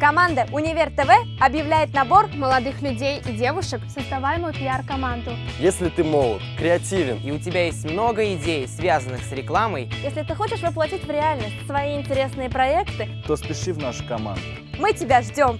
Команда Универ ТВ объявляет набор молодых людей и девушек в создаваемую пиар-команду. Если ты молод, креативен и у тебя есть много идей, связанных с рекламой, если ты хочешь воплотить в реальность свои интересные проекты, то спеши в нашу команду. Мы тебя ждем!